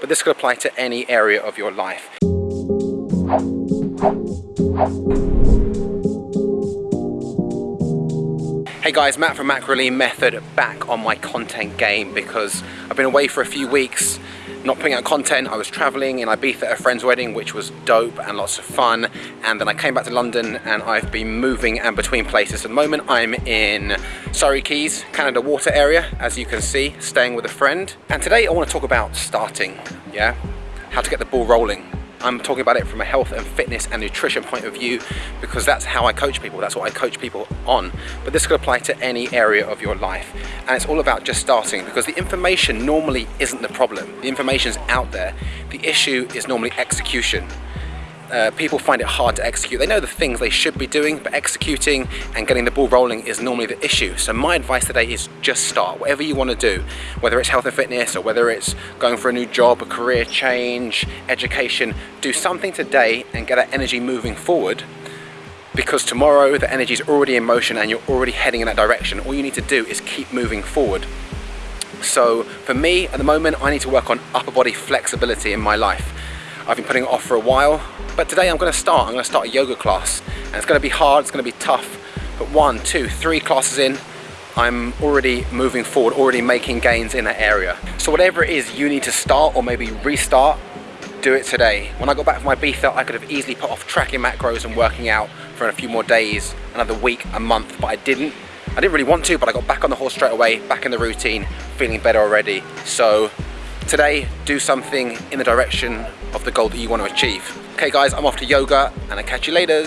but this could apply to any area of your life. Hey guys, Matt from Macrolean Method back on my content game because I've been away for a few weeks not putting out content. I was traveling in Ibiza at a friend's wedding, which was dope and lots of fun. And then I came back to London and I've been moving and between places. At the moment, I'm in Surrey Quays, Canada Water area, as you can see, staying with a friend. And today I want to talk about starting, yeah? How to get the ball rolling I'm talking about it from a health and fitness and nutrition point of view because that's how I coach people, that's what I coach people on. But this could apply to any area of your life. And it's all about just starting because the information normally isn't the problem. The information's out there. The issue is normally execution uh, people find it hard to execute. They know the things they should be doing, but executing and getting the ball rolling is normally the issue. So my advice today is just start, whatever you want to do, whether it's health and fitness or whether it's going for a new job, a career change, education, do something today and get that energy moving forward because tomorrow the energy is already in motion and you're already heading in that direction. All you need to do is keep moving forward. So for me, at the moment, I need to work on upper body flexibility in my life. I've been putting it off for a while, but today I'm going to start. I'm to start a yoga class, and it's going to be hard, it's going to be tough, but one, two, three classes in, I'm already moving forward, already making gains in that area. So whatever it is you need to start or maybe restart, do it today. When I got back from my Ibiza, I could have easily put off tracking macros and working out for a few more days, another week, a month, but I didn't. I didn't really want to, but I got back on the horse straight away, back in the routine, feeling better already. So today, do something in the direction of the goal that you want to achieve. Okay guys, I'm off to yoga and I'll catch you later.